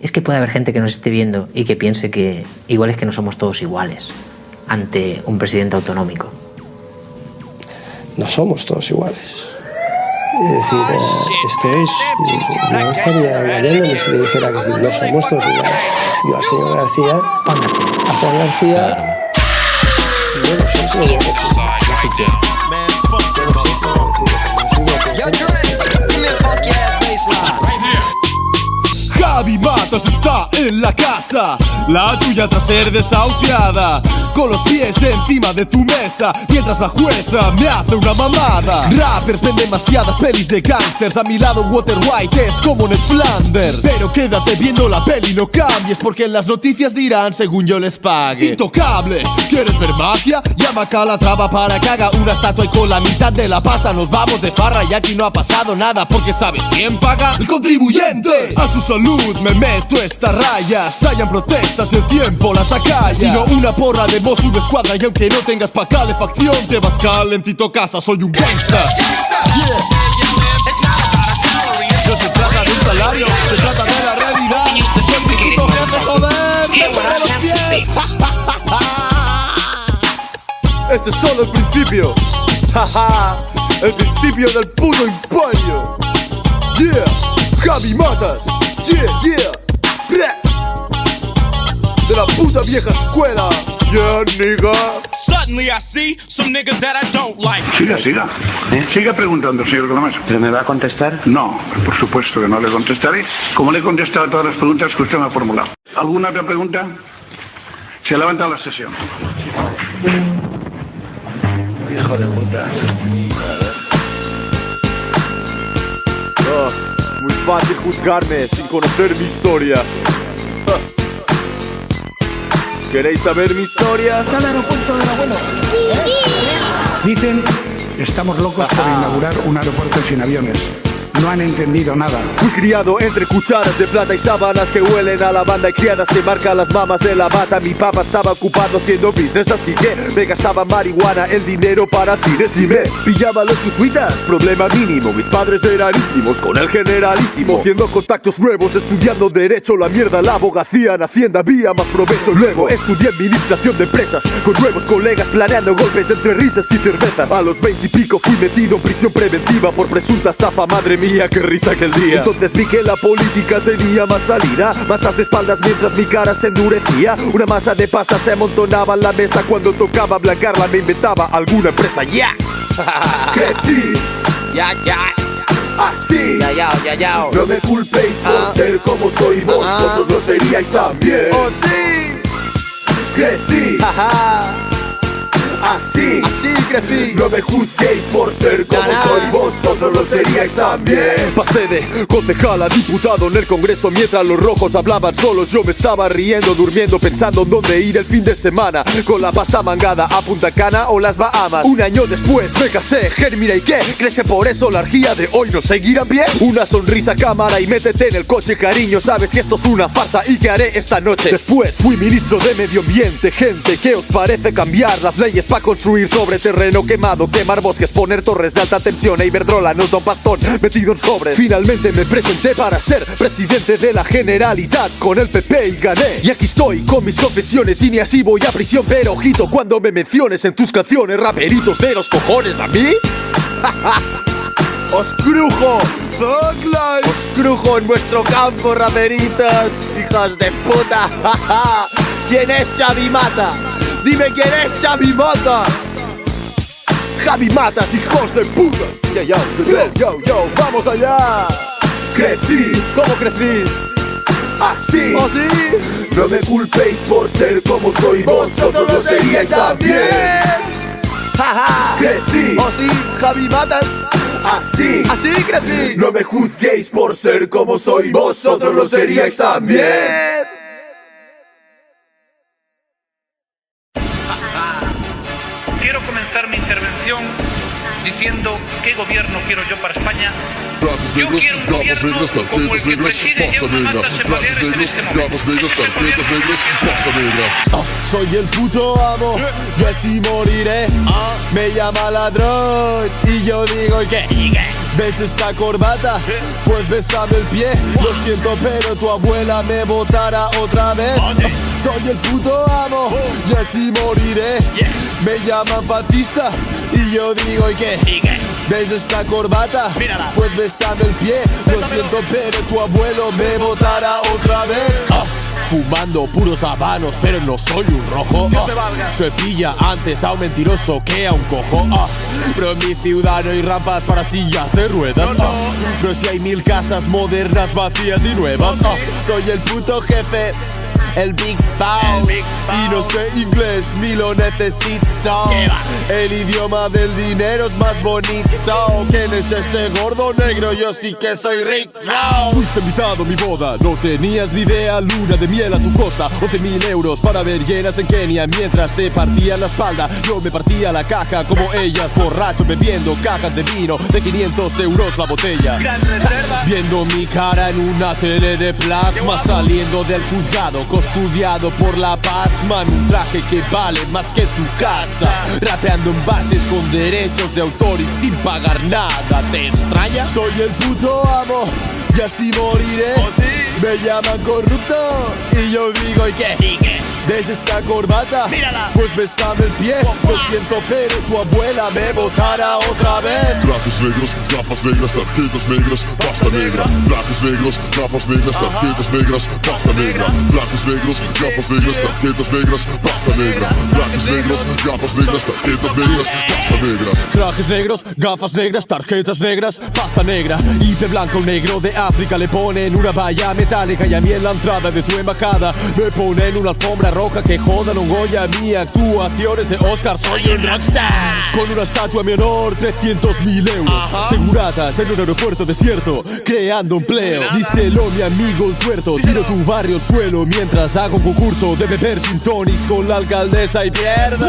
Es que puede haber gente que nos esté viendo y que piense que igual es que no somos todos iguales ante un presidente autonómico. No somos todos iguales. Es decir, eh, esto es. No estaría engañándome si le dijera que no somos todos iguales. Yo al señor García, Juan García. a Juan García, no sé Matas está en la casa, la tuya tras ser desahuciada. Con los pies encima de tu mesa, mientras la jueza me hace una mamada. Rappers ven demasiadas pelis de gangsters, a mi lado Water White es como Ned Flanders. Pero quédate viendo la peli, no cambies, porque en las noticias dirán según yo les pague. Intocable, ¿quieres ver magia? Llama a Calatrava para que haga una estatua y con la mitad de la pasta nos vamos de farra y aquí no ha pasado nada porque sabes quién paga el contribuyente. A su salud me meto esta raya, estallan protestas, el tiempo las acalla. Y no una porra voz, una escuadra y aunque no tengas pa' calefacción te vas calentito casa, soy un gangsta. Yeah. No se trata de un salario, se trata de la realidad. Puto jefe, joder, bésame los pies. Este es solo el principio. El principio del puto imperio. Yeah, Javi Matas. Yeah, yeah. De la puta vieja escuela. Yeah, nigga. Suddenly I see some niggas that I don't like. Siga, siga. Siga preguntando, señor Gramaso. ¿Pero me va a contestar? No, por supuesto que no le contestaré. Como le he contestado a todas las preguntas que usted me ha formulado. ¿Alguna otra pregunta? Se levanta la sesión. Hijo de puta. Ah, es muy fácil juzgarme sin conocer mi historia. ¿Queréis saber mi historia? Dicen que estamos locos por inaugurar un aeropuerto sin aviones. No han entendido nada. Fui criado entre cucharas de plata y sábanas que huelen a lavanda y criadas que marcan las mamas de la bata. Mi papá estaba ocupado haciendo business, así que me gastaba marihuana, el dinero para cines y me pillaba los jesuitas. Problema mínimo, mis padres eran íntimos con el generalísimo. Haciendo contactos nuevos, estudiando derecho, la mierda, la abogacía en Hacienda, había más provecho. Luego estudié administración de empresas con nuevos colegas planeando golpes entre risas y cervezas. A los 20 y pico fui metido en prisión preventiva por presunta estafa, madre mía, qué risa aquel día. Entonces vi que la política tenía más salida, masas de espaldas mientras mi cara se endurecía. Una masa de pasta se amontonaba en la mesa cuando tocaba blancarla, me inventaba alguna empresa, ya. Crecí Ya, ya. así. Ya, ya, ya, ya. No me culpéis por Ah. ser como soy, vosotros lo seríais también. Oh, sí. Crecí Ajá. Así. Así crecí. No me juzguéis por ser como soy, vosotros lo seríais también. Pasé de concejal a diputado en el Congreso mientras los rojos hablaban solos. Yo me estaba riendo, durmiendo, pensando en dónde ir el fin de semana. Con la pasta mangada a Punta Cana o las Bahamas. Un año después me casé, Germina y qué. ¿Crees que por eso la orgía de hoy nos seguirá bien? Una sonrisa cámara y métete en el coche, cariño. Sabes que esto es una farsa y que haré esta noche. Después fui ministro de Medio Ambiente, gente. ¿Qué os parece cambiar las leyes para construir sobre terreno quemado? Quemar bosques, poner torres de alta tensión. E Iberdrola, no Don Pastón, metido en sobres. Finalmente me presenté para ser presidente de la Generalidad con el PP y gané. Y aquí estoy con mis confesiones y ni así voy a prisión. Pero ojito cuando me menciones en tus canciones, raperitos de los cojones a mí. ¡Os crujo! ¡Os crujo en vuestro campo, raperitas! ¡Hijas de puta! ¿Quién es Xavi Mata? ¡Dime quién es Xavi Mata! ¡Javi Matas, hijos de puta! Yo, yo, yo, yo, yo, ¡vamos allá! Crecí, ¿cómo crecí? Así, ¿Oh, sí? No me culpéis por ser como soy, vosotros lo seríais también. Jaja, crecí, ¿Oh, sí? Javi Matas. Así, así crecí. No me juzguéis por ser como soy, vosotros lo seríais también. Diciendo qué gobierno quiero yo para España. Yo quiero un gobierno como el que preside en este momento. Soy el puto amo, yo así moriré. Me llama ladrón y yo digo que ¿Ves esta corbata? Pues besame el pie. Lo siento pero tu abuela me votará otra vez. Soy el puto amo y así moriré. Me llaman Batista y yo digo ¿y qué? ¿Ves esta corbata? Pues besame el pie. Lo siento pero tu abuelo me votará otra vez. Ah, Fumando puros habanos, pero no soy un rojo. ah. Se pilla antes a un mentiroso que a un cojo. ah. Pero en mi ciudad no hay rampas para sillas de ruedas. ah. Pero si hay mil casas modernas, vacías y nuevas. ah. Soy el puto jefe. El Big Boss Y no sé inglés ni lo necesito. El idioma del dinero es más bonito ¿Quién es ese gordo negro? Yo sí que soy rico Fuiste invitado a mi boda. No tenías ni idea. Luna de miel a tu costa. 11 mil euros para ver llenas en Kenia. Mientras te partían la espalda Yo me partía la caja. Como ellas Borracho bebiendo cajas de vino De 500 euros la botella. Viendo mi cara en una tele de plasma Saliendo del juzgado Custodiado por la pasma En un traje que vale más que tu casa. Rapeando en bases con derechos de autor Y sin pagar nada. ¿Te extraña? Soy el puto amo Y así moriré. Me llaman corrupto Y yo digo ¿y qué? ¿Ves esta corbata? Pues besame el pie Lo siento pero tu abuela me votará otra vez Trajes negros, gafas negras, tarjetas negras, pasta negra. Trajes negros, gafas negras, tarjetas negras, pasta negra. Trajes negros, gafas negras, tarjetas negras, pasta negra. Trajes negros, gafas negras, tarjetas negras, pasta negra. Trajes negros, gafas negras, tarjetas negras, pasta negra Y de blanco negro de África le ponen una valla metálica Y a mí en la entrada de tu embajada me ponen una alfombra roja Que jodan un Goya mi actuaciones de Oscar Soy un rockstar. Con una estatua a mi honor, 300 mil euros Seguratas en un aeropuerto desierto Creando empleo. Díselo mi amigo el tuerto Tiro tu barrio al suelo Mientras hago un concurso de beber gin tonics Con la alcaldesa y pierdo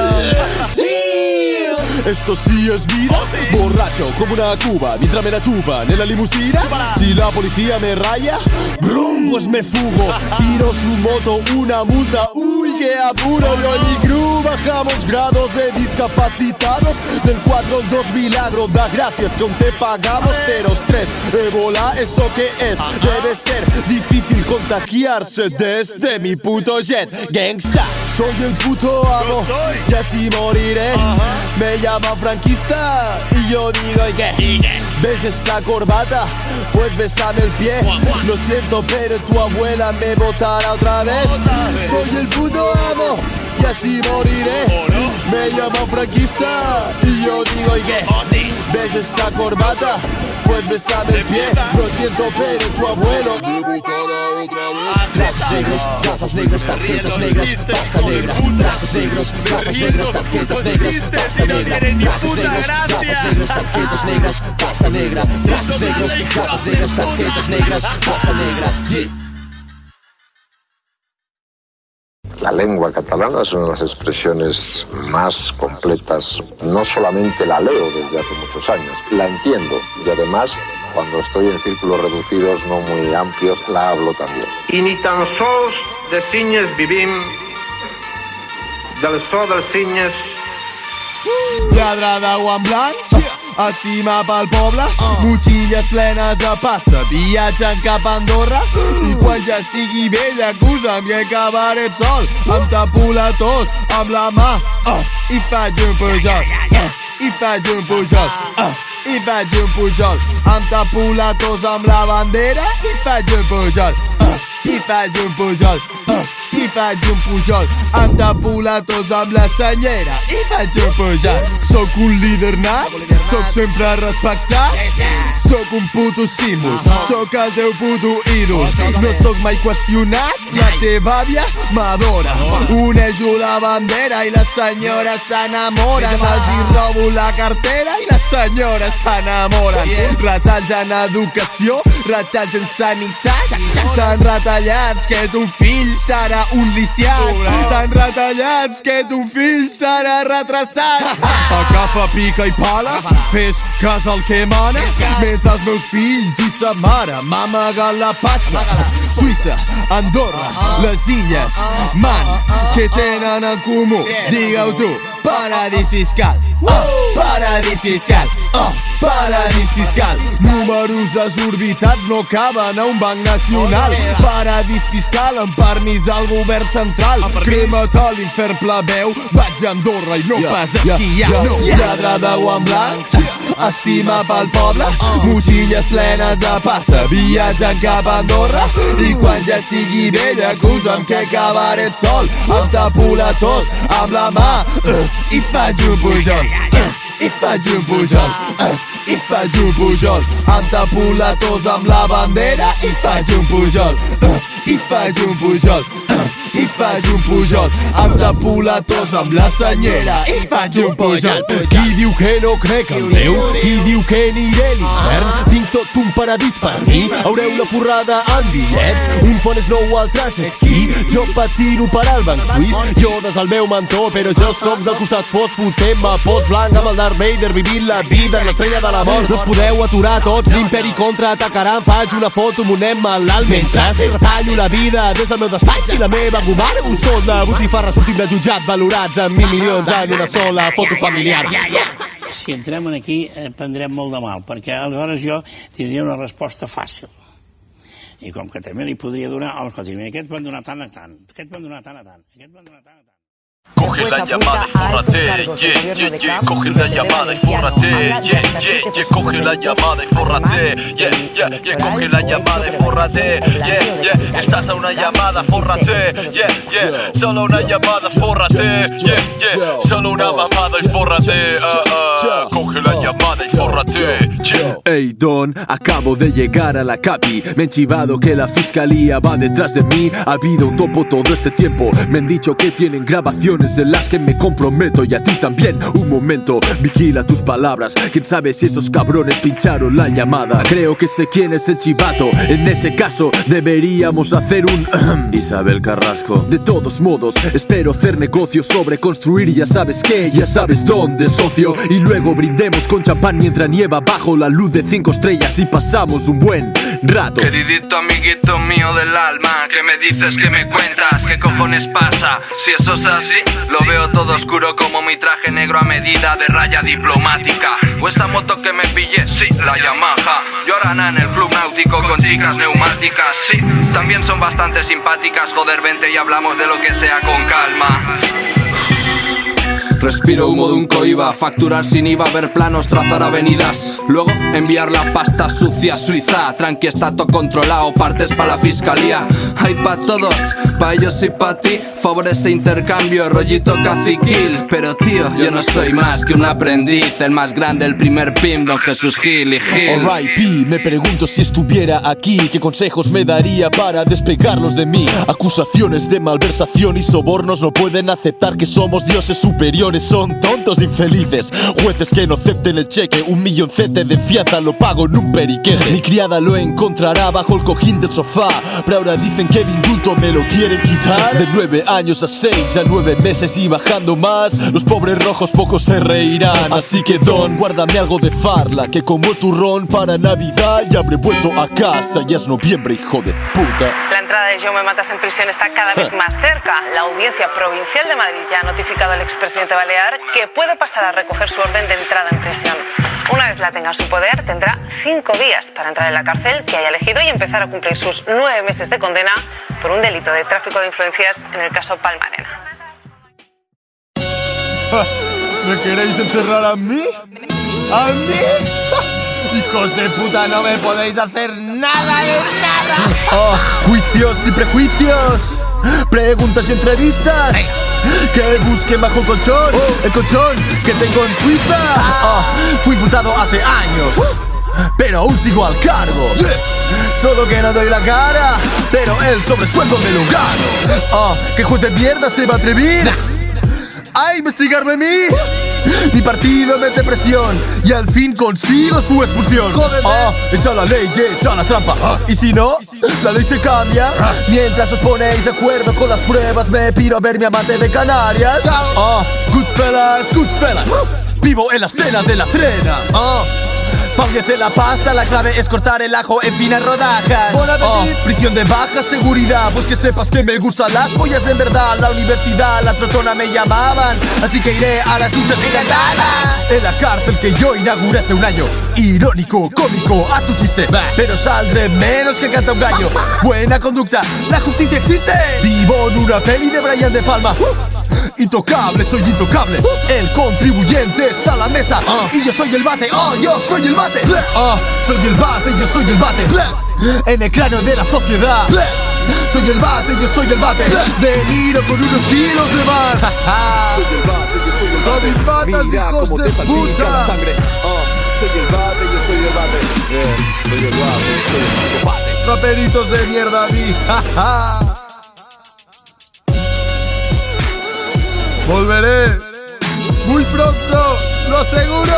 esto sí es vida. Borracho como una cuba Mientras me la chupan en la limusina. Si la policía me raya Brum, pues me fugo Tiro su moto, una multa. Uy, qué apuro. Yo y mi crew bajamos grados de discapacitados. Del 4 al 2 milagro Da gracias. Aún te pagamos Teros 3, ébola, ¿eso qué es? Debe ser difícil contagiarse Desde mi puto jet. Gangsta, soy el puto amo Y así moriré. Me llaman franquista Y yo digo ¿y qué? ¿Ves esta corbata? Pues besame el pie. Lo siento pero tu abuela me votará otra vez. Soy el puto amo Y así moriré. Me llaman franquista Y yo digo ¿y qué? ¿Ves esta corbata? Pues besame el pie. Lo siento pero tu abuelo Trajes negros, negras, tarjetas negras, pasta negra Trajes negros, gafas negras, tarjetas negras, pasta negra Trajes negros, gafas negras, tarjetas negras, pasta negra Trajes negros, gafas negras, tarjetas negras, pasta negra Yeah. La lengua catalana es una de las expresiones más completas. No solamente la leo desde hace muchos años, la entiendo y además cuando estoy en círculos reducidos, no muy amplios, la hablo también. I ni tan sols de cinyes vivim, del so dels cinyes Lladra d'aigua en blanc Estima pel poble Motxilles plenes de pasta Viatgen cap a Andorra. I quan ja estigui vell Acusa'm que acabaré sol. Em tapo la tos amb la mà. Ah, I faig un pujol. Ah, I faig un pujol. Ah, I faig un pujol. Em tapo la tos amb la bandera. I faig un pujol. Ah, I faig un pujol ah, I faig un pujol la tos amb la senyera. I faig un pujol Soc un líder nat Soc sempre respectat. Soc un puto símbol Soc el teu puto ídol. No soc mai qüestionat La teva àvia m'adora. Unejo la bandera i les senyores s'enamoren Els hi robo la cartera i les senyores s'enamoren Retalls en educació, retalls en sanitat. Tan retallats que ton fill serà un lisiat. Tan retallats que ton fill serà retrasat. Agafa pica i pala, fes cas al que mana. Mentre els meus fills i sa mare m'amaguen la pasta Suïssa, Andorra, les illes, man, què tenen en comú? Digue-ho tu, paradís fiscal Uh, paradís fiscal, uh, paradís fiscal. Números desorbitats no caben a un banc nacional. Paradís fiscal amb permís del govern central. Crema't a l'infern plebeu, vaig a Andorra i no pas a esquiar. No. Lladre de guant blanc, estima pel poble, motxilles plenes de pasta, viatjant cap a Andorra. I quan ja sigui vell, acusa'm que cabaret sol, em tapo la tos amb la mà uh, i faig un pujol. I faig un pujol, i faig un pujol. Em tapo amb la bandera i faig un pujol. I faig un pujol, i faig un pujol. Em tapo amb la senyera i faig un pujol. Qui diu que no crec en Déu? Qui diu que aniré a l'infern? Tinc tot un paradís per mi. Haureu la forrada en bitllets. Un fon és nou, altres esquí. Jo patino per al banc suís. Jo des el meu mentó, però jo sóc del costat fos. Fotem-me post blanc amb el Darth Vader vivint la vida en l'estrella de la mort. No us podeu aturar tots, l'imperi contraatacarà. Em faig una foto, monem malalt mentre retallo la vida des del meu despatx i la meva gomara. Un sol de botifarra sortim de jutjat valorats en mil milions en una sola foto familiar. Si entrem en aquí eh, prendrem molt de mal, perquè aleshores jo tindria una resposta fàcil. I com que també li podria donar, oh, escolti, aquest van donar tant a tant, aquest van donar tant a tant, aquest van donar tant a tant. Coge la llamada y fórrate, yeah, yeah, yeah, coge la llamada y fórrate, yeah, yeah, yeah, coge la llamada y fórrate, yeah, yeah, yeah, coge la llamada y fórrate, yeah, yeah, estás a una llamada, fórrate, yeah, yeah, solo una llamada, fórrate, yeah, yeah, solo una mamada y fórrate, ah, coge la llamada y fórrate, yeah. Hey Don, acabo de llegar a la capi. Me han chivado que la fiscalía va detrás de mí. Ha habido un topo todo este tiempo. Me han dicho que tienen grabaciones en las que me comprometo Y a ti también, un momento Vigila tus palabras. Quién sabe si esos cabrones pincharon la llamada Creo que sé quién es el chivato. En ese caso deberíamos hacer un Isabel Carrasco. De todos modos, espero hacer negocios sobre construir. Y Ya sabes qué, ya sabes dónde, socio. Y luego brindemos con champán mientras nieva bajo la luz de cinco estrellas y pasamos un buen rato. Queridito amiguito mío del alma, que me dices que me cuentas, qué cojones pasa. Si eso es así, lo veo todo oscuro como mi traje negro a medida de raya diplomática. O esa moto que me pillé, sí, la Yamaha. Lloran en el club náutico con chicas neumáticas, sí. También son bastante simpáticas, joder, vente y hablamos de lo que sea con calma. Respiro humo de un coiba, facturar sin IVA, ver planos, trazar avenidas. Luego enviar la pasta sucia a Suiza. Tranqui, está todo controlado, partes para la fiscalía. Hay pa' todos, pa' ellos y pa' ti. Favorece intercambio, rollito caciquil. Pero tío, yo no soy más que un aprendiz. El más grande, el primer pim, don Jesús Gil y Gil. Alright, P, me pregunto si estuviera aquí, qué consejos me daría para despegarlos de mí. Acusaciones de malversación y sobornos no pueden aceptar que somos dioses superiores, son tontos infelices. Jueces que no acepten el cheque, un milloncete de fianza lo pago en un periquete. Mi criada lo encontrará bajo el cojín del sofá, pero ahora dicen que el indulto me lo quieren quitar. De nueve años a seis, a nueve meses y bajando más, los pobres rojos pocos se reirán. Así que Don, guárdame algo de farla, que como el turrón para Navidad ya habré vuelto a casa. Ya es noviembre, hijo de puta. La entrada de Yo me matas en prisión está cada vez más cerca. La Audiencia Provincial de Madrid ya ha notificado al expresidente Balear que puede pasar a recoger su orden de entrada en prisión. Una vez la tenga en su poder, tendrá cinco días para entrar en la cárcel que haya elegido y empezar a cumplir sus nueve meses de condena por un delito de tráfico de influencias en el caso Palmarena. ¿Me queréis encerrar a mí? ¿A mí? Hijos de puta, no me podéis hacer nada de nada. Oh, juicios y prejuicios. Preguntas y entrevistas. Que busquen bajo el colchón. El colchón que tengo en Suiza. Oh, fui imputado hace años. Pero aún sigo al cargo. Solo que no doy la cara. Pero el sobresueldo me lo gano. Oh, ¿qué juez de mierda se va a atrever? a investigarme a mí. Mi partido mete presión y al fin consigo su expulsión. Oh, echa la ley, yeah, echa la trampa. Y si no, la ley se cambia. Mientras os ponéis de acuerdo con las pruebas, me piro a ver mi amante de Canarias. Oh, good fellas, good fellas. Vivo en la escena de la trena. Oh, Fallece la pasta, la clave es cortar el ajo en finas rodajas. Oh, prisión de baja seguridad, pues que sepas que me gustan las pollas en verdad. La universidad, la trotona me llamaban, así que iré a las duchas y ventana. En la cárcel que yo inauguré hace un año. Irónico, cómico, a tu chiste. Pero saldré menos que canta un gallo. Buena conducta, la justicia existe. Vivo en una peli de Brian De Palma. Intocable, soy intocable. El contribuyente está a la mesa. Y yo soy el bate, oh, yo soy el bate. Oh, soy el bate, yo soy el bate. En el cráneo de la sociedad. Soy el bate, yo soy el bate. De miro con unos kilos de más. soy el bate, yo soy el bate. mis patas, hijos de puta. soy el bate, yo soy el bate. soy el bate, soy el bate. Raperitos de mierda, mi. Volveré muy pronto, lo aseguro.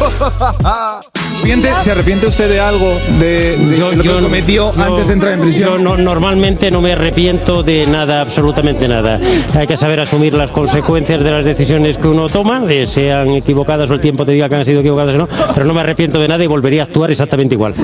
¿Se arrepiente usted de algo de, de lo que cometió antes de entrar en prisión? Yo no- normalmente no me arrepiento de nada, absolutamente nada. Hay que saber asumir las consecuencias de las decisiones que uno toma, eh, sean equivocadas o el tiempo te diga que han sido equivocadas o no, pero no me arrepiento de nada y volvería a actuar exactamente igual.